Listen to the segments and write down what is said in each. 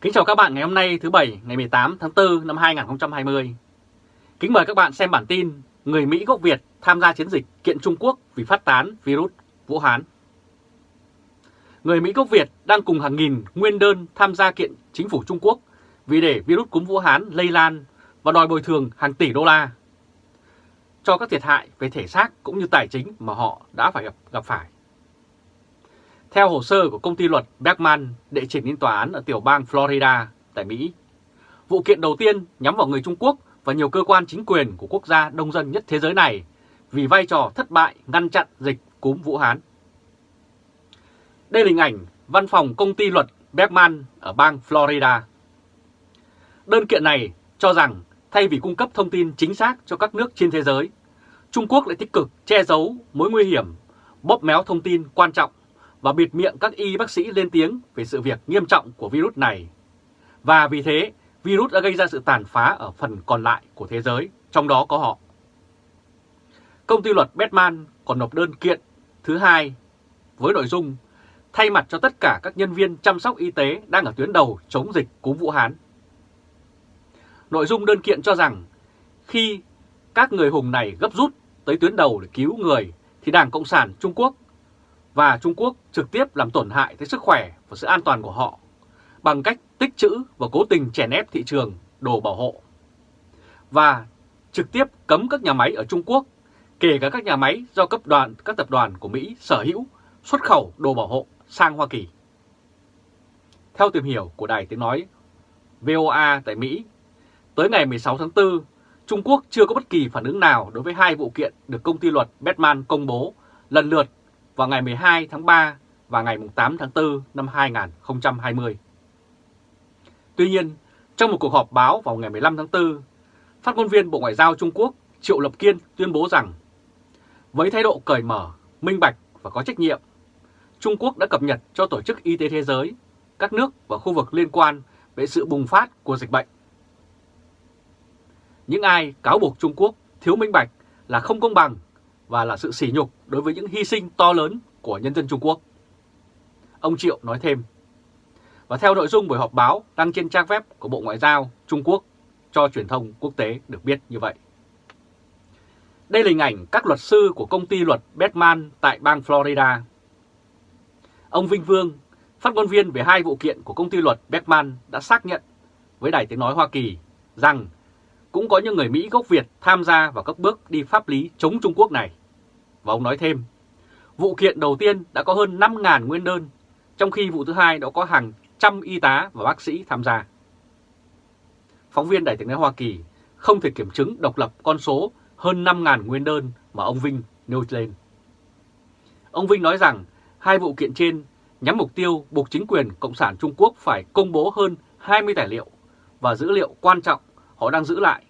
Kính chào các bạn ngày hôm nay thứ Bảy ngày 18 tháng 4 năm 2020. Kính mời các bạn xem bản tin Người Mỹ gốc Việt tham gia chiến dịch kiện Trung Quốc vì phát tán virus Vũ Hán. Người Mỹ gốc Việt đang cùng hàng nghìn nguyên đơn tham gia kiện chính phủ Trung Quốc vì để virus cúm Vũ Hán lây lan và đòi bồi thường hàng tỷ đô la cho các thiệt hại về thể xác cũng như tài chính mà họ đã phải gặp, gặp phải. Theo hồ sơ của công ty luật Bergman đệ trình lên tòa án ở tiểu bang Florida tại Mỹ, vụ kiện đầu tiên nhắm vào người Trung Quốc và nhiều cơ quan chính quyền của quốc gia đông dân nhất thế giới này vì vai trò thất bại ngăn chặn dịch cúm Vũ Hán. Đây là hình ảnh văn phòng công ty luật Bergman ở bang Florida. Đơn kiện này cho rằng thay vì cung cấp thông tin chính xác cho các nước trên thế giới, Trung Quốc lại tích cực che giấu mối nguy hiểm, bóp méo thông tin quan trọng và bịt miệng các y bác sĩ lên tiếng về sự việc nghiêm trọng của virus này. Và vì thế, virus đã gây ra sự tàn phá ở phần còn lại của thế giới, trong đó có họ. Công ty luật Batman còn nộp đơn kiện thứ hai với nội dung thay mặt cho tất cả các nhân viên chăm sóc y tế đang ở tuyến đầu chống dịch cúm Vũ Hán. Nội dung đơn kiện cho rằng khi các người hùng này gấp rút tới tuyến đầu để cứu người thì Đảng Cộng sản Trung Quốc và Trung Quốc trực tiếp làm tổn hại tới sức khỏe và sự an toàn của họ bằng cách tích trữ và cố tình chèn ép thị trường đồ bảo hộ. Và trực tiếp cấm các nhà máy ở Trung Quốc, kể cả các nhà máy do cấp đoàn các tập đoàn của Mỹ sở hữu xuất khẩu đồ bảo hộ sang Hoa Kỳ. Theo tìm hiểu của Đài Tiếng Nói VOA tại Mỹ, tới ngày 16 tháng 4, Trung Quốc chưa có bất kỳ phản ứng nào đối với hai vụ kiện được công ty luật Batman công bố lần lượt vào ngày 12 tháng 3 và ngày 8 tháng 4 năm 2020. Tuy nhiên, trong một cuộc họp báo vào ngày 15 tháng 4, phát ngôn viên Bộ Ngoại giao Trung Quốc Triệu Lập Kiên tuyên bố rằng với thái độ cởi mở, minh bạch và có trách nhiệm, Trung Quốc đã cập nhật cho Tổ chức Y tế Thế giới, các nước và khu vực liên quan về sự bùng phát của dịch bệnh. Những ai cáo buộc Trung Quốc thiếu minh bạch là không công bằng và là sự sỉ nhục đối với những hy sinh to lớn của nhân dân Trung Quốc. Ông Triệu nói thêm. Và theo nội dung buổi họp báo đăng trên trang web của Bộ Ngoại giao Trung Quốc cho truyền thông quốc tế được biết như vậy. Đây là hình ảnh các luật sư của công ty luật Batman tại bang Florida. Ông Vinh Vương, phát ngôn viên về hai vụ kiện của công ty luật Batman đã xác nhận với Đài Tiếng Nói Hoa Kỳ rằng cũng có những người Mỹ gốc Việt tham gia vào các bước đi pháp lý chống Trung Quốc này. Và ông nói thêm, vụ kiện đầu tiên đã có hơn 5.000 nguyên đơn, trong khi vụ thứ hai đã có hàng trăm y tá và bác sĩ tham gia. Phóng viên Đài tiếng nói Hoa Kỳ không thể kiểm chứng độc lập con số hơn 5.000 nguyên đơn mà ông Vinh nêu lên. Ông Vinh nói rằng hai vụ kiện trên nhắm mục tiêu buộc chính quyền Cộng sản Trung Quốc phải công bố hơn 20 tài liệu và dữ liệu quan trọng họ đang giữ lại,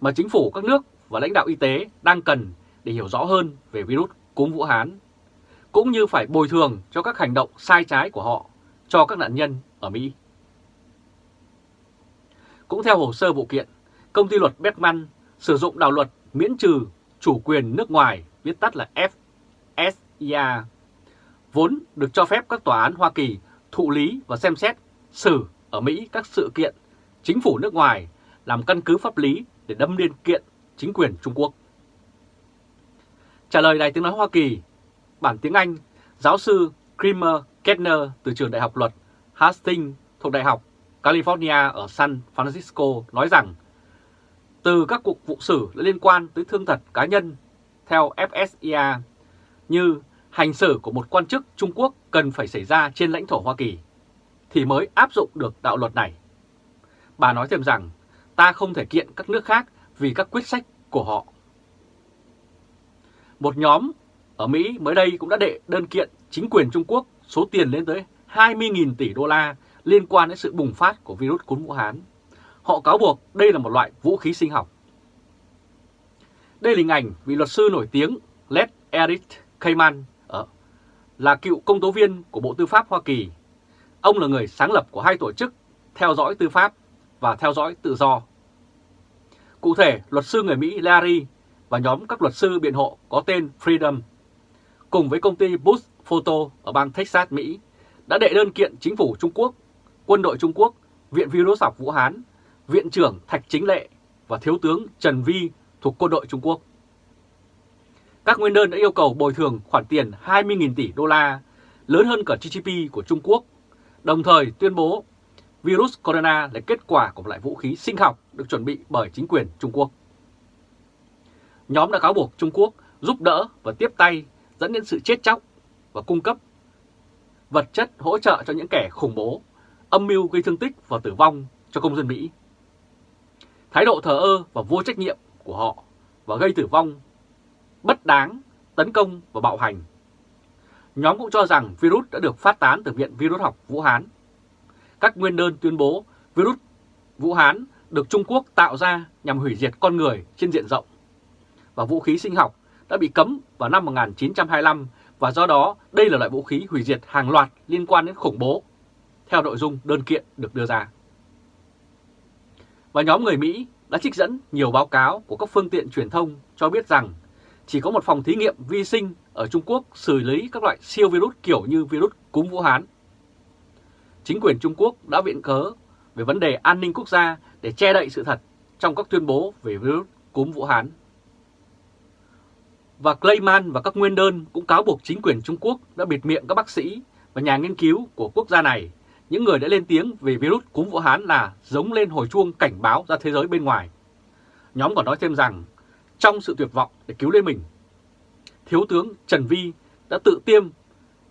mà chính phủ các nước và lãnh đạo y tế đang cần để hiểu rõ hơn về virus cúm Vũ Hán, cũng như phải bồi thường cho các hành động sai trái của họ cho các nạn nhân ở Mỹ. Cũng theo hồ sơ vụ kiện, công ty luật Beckman sử dụng đạo luật miễn trừ chủ quyền nước ngoài, viết tắt là FSIA, vốn được cho phép các tòa án Hoa Kỳ thụ lý và xem xét xử ở Mỹ các sự kiện chính phủ nước ngoài làm căn cứ pháp lý để đâm liên kiện chính quyền Trung Quốc. Trả lời Đài Tiếng Nói Hoa Kỳ, bản tiếng Anh, giáo sư Kramer Kettner từ trường Đại học Luật Hastings thuộc Đại học California ở San Francisco nói rằng từ các cuộc vụ xử liên quan tới thương thật cá nhân theo FSIA như hành xử của một quan chức Trung Quốc cần phải xảy ra trên lãnh thổ Hoa Kỳ thì mới áp dụng được đạo luật này. Bà nói thêm rằng ta không thể kiện các nước khác vì các quyết sách của họ. Một nhóm ở Mỹ mới đây cũng đã đệ đơn kiện chính quyền Trung Quốc số tiền lên tới 20.000 tỷ đô la liên quan đến sự bùng phát của virus cúm Vũ Hán. Họ cáo buộc đây là một loại vũ khí sinh học. Đây là hình ảnh vị luật sư nổi tiếng Led Eric Kayman ở, là cựu công tố viên của Bộ Tư pháp Hoa Kỳ. Ông là người sáng lập của hai tổ chức theo dõi tư pháp và theo dõi tự do. Cụ thể, luật sư người Mỹ Larry và nhóm các luật sư biện hộ có tên Freedom cùng với công ty Bush Photo ở bang Texas, Mỹ đã đệ đơn kiện chính phủ Trung Quốc, quân đội Trung Quốc Viện Virus học Vũ Hán, Viện trưởng Thạch Chính Lệ và Thiếu tướng Trần Vi thuộc quân đội Trung Quốc. Các nguyên đơn đã yêu cầu bồi thường khoản tiền 20.000 tỷ đô la, lớn hơn cả GDP của Trung Quốc, đồng thời tuyên bố virus corona là kết quả của một loại vũ khí sinh học được chuẩn bị bởi chính quyền Trung Quốc. Nhóm đã cáo buộc Trung Quốc giúp đỡ và tiếp tay dẫn đến sự chết chóc và cung cấp vật chất hỗ trợ cho những kẻ khủng bố, âm mưu gây thương tích và tử vong cho công dân Mỹ. Thái độ thờ ơ và vô trách nhiệm của họ và gây tử vong, bất đáng, tấn công và bạo hành. Nhóm cũng cho rằng virus đã được phát tán từ Viện Virus học Vũ Hán. Các nguyên đơn tuyên bố virus Vũ Hán được Trung Quốc tạo ra nhằm hủy diệt con người trên diện rộng. Và vũ khí sinh học đã bị cấm vào năm 1925 và do đó đây là loại vũ khí hủy diệt hàng loạt liên quan đến khủng bố, theo nội dung đơn kiện được đưa ra. Và nhóm người Mỹ đã trích dẫn nhiều báo cáo của các phương tiện truyền thông cho biết rằng chỉ có một phòng thí nghiệm vi sinh ở Trung Quốc xử lý các loại siêu virus kiểu như virus cúm Vũ Hán. Chính quyền Trung Quốc đã viện cớ về vấn đề an ninh quốc gia để che đậy sự thật trong các tuyên bố về virus cúm Vũ Hán. Và Clayman và các nguyên đơn cũng cáo buộc chính quyền Trung Quốc đã bịt miệng các bác sĩ và nhà nghiên cứu của quốc gia này, những người đã lên tiếng về virus cúm Vũ Hán là giống lên hồi chuông cảnh báo ra thế giới bên ngoài. Nhóm còn nói thêm rằng, trong sự tuyệt vọng để cứu lấy mình, Thiếu tướng Trần Vi đã tự tiêm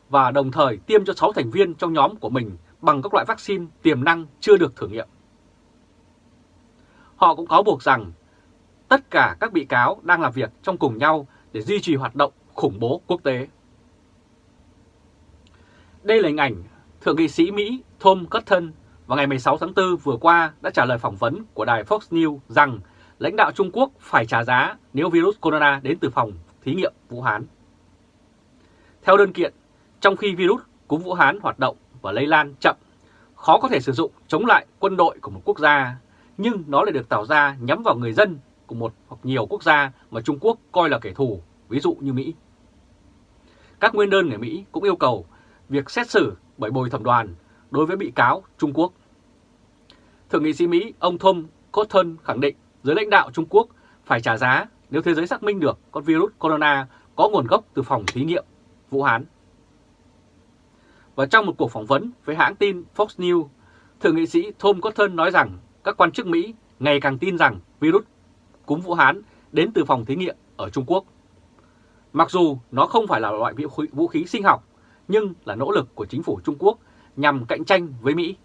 và đồng thời tiêm cho 6 thành viên trong nhóm của mình bằng các loại vaccine tiềm năng chưa được thử nghiệm. Họ cũng cáo buộc rằng tất cả các bị cáo đang làm việc trong cùng nhau để duy trì hoạt động khủng bố quốc tế. Đây là hình ảnh Thượng nghị sĩ Mỹ Tom Cotton vào ngày 16 tháng 4 vừa qua đã trả lời phỏng vấn của đài Fox News rằng lãnh đạo Trung Quốc phải trả giá nếu virus corona đến từ phòng thí nghiệm Vũ Hán. Theo đơn kiện, trong khi virus cúm Vũ Hán hoạt động và lây lan chậm, khó có thể sử dụng chống lại quân đội của một quốc gia, nhưng nó lại được tạo ra nhắm vào người dân của một hoặc nhiều quốc gia mà Trung Quốc coi là kẻ thù, ví dụ như Mỹ. Các nguyên đơn người Mỹ cũng yêu cầu việc xét xử bởi bồi thẩm đoàn đối với bị cáo Trung Quốc. Thượng nghị sĩ Mỹ ông Tom Cotton khẳng định giới lãnh đạo Trung Quốc phải trả giá nếu thế giới xác minh được con virus corona có nguồn gốc từ phòng thí nghiệm Vũ Hán. Và trong một cuộc phỏng vấn với hãng tin Fox News, Thượng nghị sĩ Tom Cotton nói rằng các quan chức Mỹ ngày càng tin rằng virus cúm Vũ Hán đến từ phòng thí nghiệm ở Trung Quốc. Mặc dù nó không phải là loại vũ khí sinh học, nhưng là nỗ lực của chính phủ Trung Quốc nhằm cạnh tranh với Mỹ.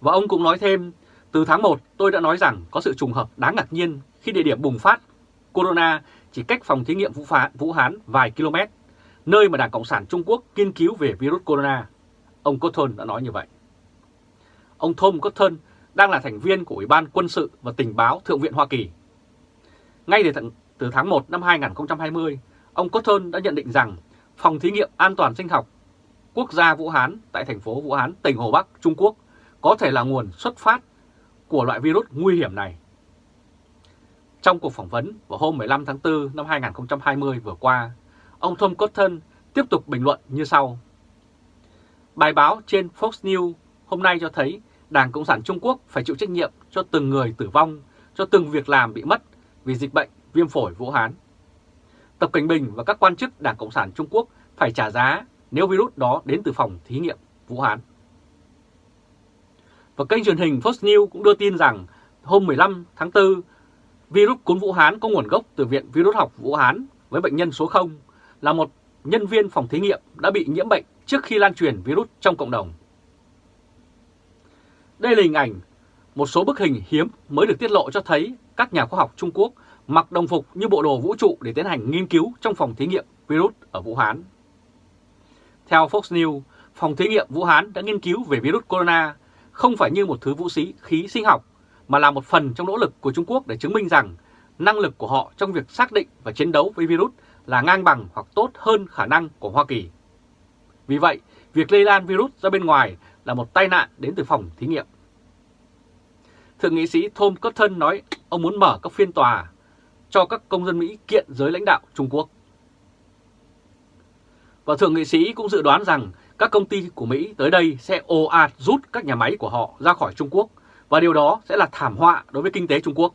Và ông cũng nói thêm, từ tháng 1 tôi đã nói rằng có sự trùng hợp đáng ngạc nhiên khi địa điểm bùng phát corona chỉ cách phòng thí nghiệm Vũ, Phá, Vũ Hán vài km, nơi mà Đảng Cộng sản Trung Quốc nghiên cứu về virus corona. Ông Cotton đã nói như vậy. Ông Tom Cotton đang là thành viên của Ủy ban Quân sự và Tình báo Thượng viện Hoa Kỳ. Ngay từ, tháng 1 năm 2020, ông Cotton đã nhận định rằng Phòng Thí nghiệm An toàn Sinh học Quốc gia Vũ Hán tại thành phố Vũ Hán, tỉnh Hồ Bắc, Trung Quốc có thể là nguồn xuất phát của loại virus nguy hiểm này. Trong cuộc phỏng vấn vào hôm 15 tháng 4 năm 2020 vừa qua, ông Tom Cotton tiếp tục bình luận như sau. Bài báo trên Fox News hôm nay cho thấy Đảng Cộng sản Trung Quốc phải chịu trách nhiệm cho từng người tử vong, cho từng việc làm bị mất vì dịch bệnh viêm phổi Vũ Hán. Tập Cảnh Bình và các quan chức Đảng Cộng sản Trung Quốc phải trả giá nếu virus đó đến từ phòng thí nghiệm Vũ Hán. Và kênh truyền hình Fox News cũng đưa tin rằng hôm 15 tháng 4, virus cúm Vũ Hán có nguồn gốc từ Viện Virus học Vũ Hán với bệnh nhân số 0 là một nhân viên phòng thí nghiệm đã bị nhiễm bệnh trước khi lan truyền virus trong cộng đồng. Đây là hình ảnh một số bức hình hiếm mới được tiết lộ cho thấy các nhà khoa học Trung Quốc mặc đồng phục như bộ đồ vũ trụ để tiến hành nghiên cứu trong phòng thí nghiệm virus ở Vũ Hán. Theo Fox News, phòng thí nghiệm Vũ Hán đã nghiên cứu về virus corona không phải như một thứ vũ khí khí sinh học mà là một phần trong nỗ lực của Trung Quốc để chứng minh rằng năng lực của họ trong việc xác định và chiến đấu với virus là ngang bằng hoặc tốt hơn khả năng của Hoa Kỳ. Vì vậy, việc lây lan virus ra bên ngoài là một tai nạn đến từ phòng thí nghiệm. Thượng nghị sĩ Tom Cotton nói ông muốn mở các phiên tòa cho các công dân Mỹ kiện giới lãnh đạo Trung Quốc. Và Thượng nghị sĩ cũng dự đoán rằng các công ty của Mỹ tới đây sẽ ồ ạt rút các nhà máy của họ ra khỏi Trung Quốc, và điều đó sẽ là thảm họa đối với kinh tế Trung Quốc.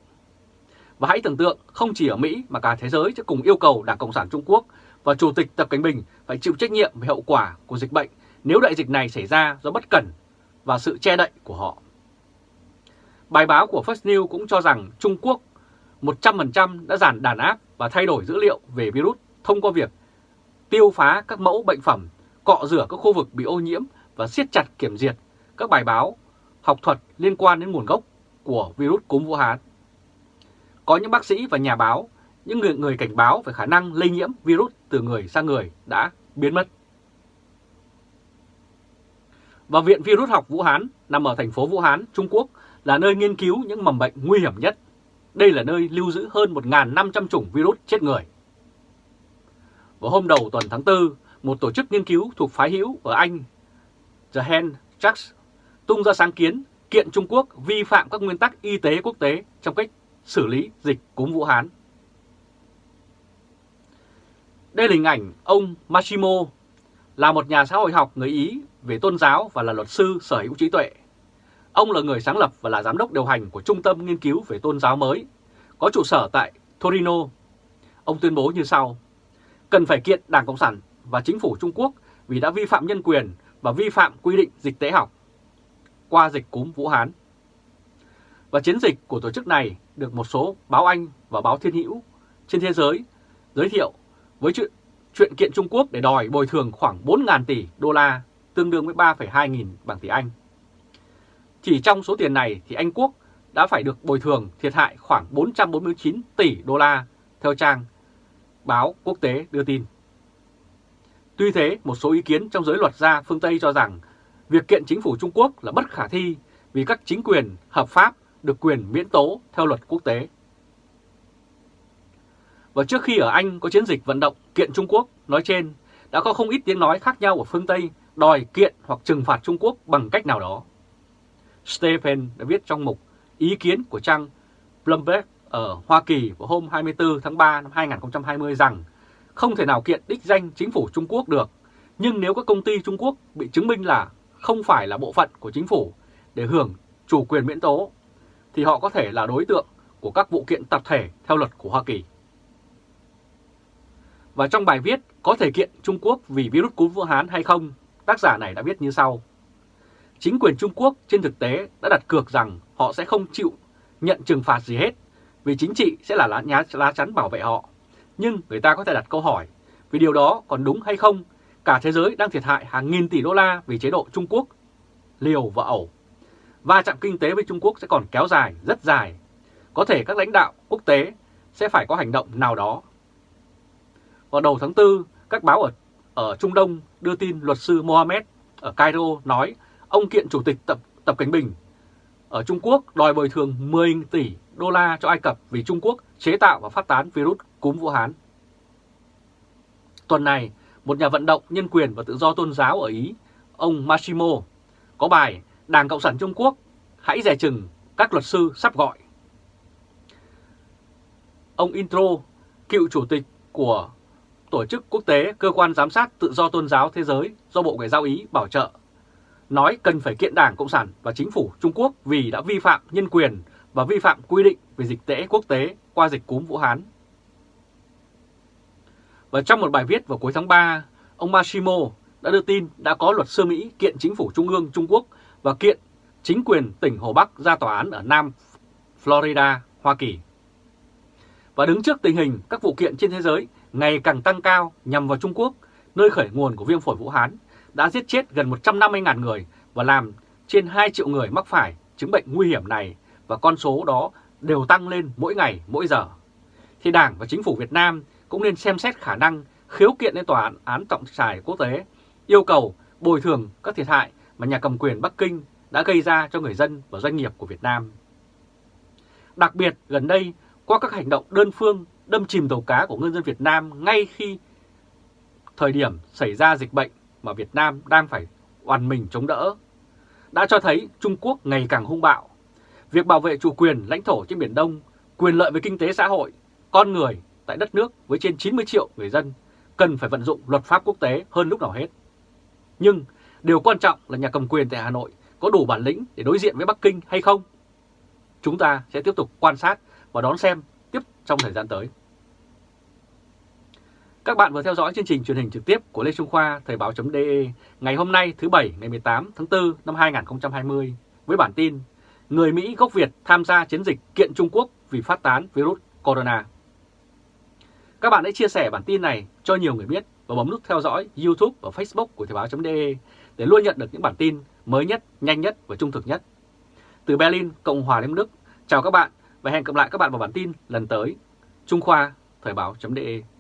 Và hãy tưởng tượng không chỉ ở Mỹ mà cả thế giới sẽ cùng yêu cầu Đảng Cộng sản Trung Quốc và Chủ tịch Tập Cận Bình phải chịu trách nhiệm về hậu quả của dịch bệnh nếu đại dịch này xảy ra do bất cẩn và sự che đậy của họ. Bài báo của First News cũng cho rằng Trung Quốc 100% đã giản đàn áp và thay đổi dữ liệu về virus thông qua việc tiêu phá các mẫu bệnh phẩm, cọ rửa các khu vực bị ô nhiễm và siết chặt kiểm duyệt các bài báo học thuật liên quan đến nguồn gốc của virus cúm Vũ Hán. Có những bác sĩ và nhà báo, những người, người cảnh báo về khả năng lây nhiễm virus từ người sang người đã biến mất. Và Viện Virus học Vũ Hán nằm ở thành phố Vũ Hán, Trung Quốc là nơi nghiên cứu những mầm bệnh nguy hiểm nhất. Đây là nơi lưu giữ hơn 1.500 chủng virus chết người. Vào hôm đầu tuần tháng 4, một tổ chức nghiên cứu thuộc phái hữu ở Anh, The Hand Tracks, tung ra sáng kiến kiện Trung Quốc vi phạm các nguyên tắc y tế quốc tế trong cách xử lý dịch cúm Vũ Hán. Đây là hình ảnh ông Mashimo là một nhà xã hội học người Ý về tôn giáo và là luật sư sở hữu trí tuệ. Ông là người sáng lập và là giám đốc điều hành của Trung tâm Nghiên cứu về tôn giáo mới, có trụ sở tại Torino. Ông tuyên bố như sau, cần phải kiện Đảng Cộng sản và chính phủ Trung Quốc vì đã vi phạm nhân quyền và vi phạm quy định dịch tễ học qua dịch cúm Vũ Hán. Và chiến dịch của tổ chức này được một số báo Anh và báo Thiên Hữu trên thế giới giới thiệu với chuyện, kiện Trung Quốc để đòi bồi thường khoảng 4.000 tỷ đô la, tương đương với 3,2 nghìn bằng tỷ Anh. Chỉ trong số tiền này thì Anh Quốc đã phải được bồi thường thiệt hại khoảng 449 tỷ đô la theo trang báo quốc tế đưa tin. Tuy thế, một số ý kiến trong giới luật gia phương Tây cho rằng việc kiện chính phủ Trung Quốc là bất khả thi vì các chính quyền hợp pháp được quyền miễn tố theo luật quốc tế. Và trước khi ở Anh có chiến dịch vận động kiện Trung Quốc nói trên, đã có không ít tiếng nói khác nhau ở phương Tây đòi kiện hoặc trừng phạt Trung Quốc bằng cách nào đó. Stephen đã viết trong mục ý kiến của trang Bloomberg ở Hoa Kỳ vào hôm 24 tháng 3 năm 2020 rằng không thể nào kiện đích danh chính phủ Trung Quốc được, nhưng nếu các công ty Trung Quốc bị chứng minh là không phải là bộ phận của chính phủ để hưởng chủ quyền miễn tố, thì họ có thể là đối tượng của các vụ kiện tập thể theo luật của Hoa Kỳ. Và trong bài viết có thể kiện Trung Quốc vì virus cúm Vũ Hán hay không, tác giả này đã viết như sau. Chính quyền Trung Quốc trên thực tế đã đặt cược rằng họ sẽ không chịu nhận trừng phạt gì hết, vì chính trị sẽ là lá, nhá, lá chắn bảo vệ họ. Nhưng người ta có thể đặt câu hỏi, vì điều đó còn đúng hay không? Cả thế giới đang thiệt hại hàng nghìn tỷ đô la vì chế độ Trung Quốc, liều và ẩu. Va chạm kinh tế với Trung Quốc sẽ còn kéo dài, rất dài. Có thể các lãnh đạo quốc tế sẽ phải có hành động nào đó. Vào đầu tháng 4, các báo ở, ở Trung Đông đưa tin luật sư Mohamed ở Cairo nói ông kiện Chủ tịch Tập, Tập Cảnh Bình ở Trung Quốc đòi bồi thường 10 tỷ đô la cho Ai Cập vì Trung Quốc chế tạo và phát tán virus cúm Vũ Hán. Tuần này, một nhà vận động nhân quyền và tự do tôn giáo ở Ý, ông Massimo, có bài Đảng Cộng sản Trung Quốc hãy dè chừng các luật sư sắp gọi. Ông Intro, cựu chủ tịch của Tổ chức Quốc tế Cơ quan Giám sát Tự do Tôn giáo Thế giới do Bộ Ngoại giao Ý bảo trợ, nói cần phải kiện Đảng Cộng sản và Chính phủ Trung Quốc vì đã vi phạm nhân quyền và vi phạm quy định về dịch tễ quốc tế qua dịch cúm Vũ Hán. Và trong một bài viết vào cuối tháng 3, ông Mashimo đã đưa tin đã có luật sư Mỹ kiện chính phủ Trung ương Trung Quốc và kiện chính quyền tỉnh Hồ Bắc ra tòa án ở Nam Florida, Hoa Kỳ. Và đứng trước tình hình các vụ kiện trên thế giới ngày càng tăng cao nhằm vào Trung Quốc, nơi khởi nguồn của viêm phổi Vũ Hán, đã giết chết gần 150.000 người và làm trên 2 triệu người mắc phải chứng bệnh nguy hiểm này và con số đó đều tăng lên mỗi ngày, mỗi giờ. Thì Đảng và Chính phủ Việt Nam cũng nên xem xét khả năng khiếu kiện lên tòa án trọng tài quốc tế, yêu cầu bồi thường các thiệt hại mà nhà cầm quyền Bắc Kinh đã gây ra cho người dân và doanh nghiệp của Việt Nam. Đặc biệt gần đây, qua các hành động đơn phương đâm chìm tàu cá của ngư dân Việt Nam ngay khi thời điểm xảy ra dịch bệnh mà Việt Nam đang phải oàn mình chống đỡ, đã cho thấy Trung Quốc ngày càng hung bạo. Việc bảo vệ chủ quyền lãnh thổ trên Biển Đông, quyền lợi về kinh tế xã hội, con người tại đất nước với trên 90 triệu người dân cần phải vận dụng luật pháp quốc tế hơn lúc nào hết. Nhưng Điều quan trọng là nhà cầm quyền tại Hà Nội có đủ bản lĩnh để đối diện với Bắc Kinh hay không? Chúng ta sẽ tiếp tục quan sát và đón xem trong thời gian tới. Các bạn vừa theo dõi chương trình truyền hình trực tiếp của Lê Trung Khoa Thời báo.de ngày hôm nay thứ Bảy ngày 18 tháng 4 năm 2020 với bản tin Người Mỹ gốc Việt tham gia chiến dịch kiện Trung Quốc vì phát tán virus corona. Các bạn hãy chia sẻ bản tin này cho nhiều người biết và bấm nút theo dõi YouTube và Facebook của Thời báo.de để luôn nhận được những bản tin mới nhất, nhanh nhất và trung thực nhất. Từ Berlin, Cộng hòa Liên Đức, chào các bạn và hẹn gặp lại các bạn vào bản tin lần tới. Trung Khoa, Thời báo.de